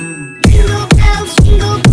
Jingle bells, jingle bells.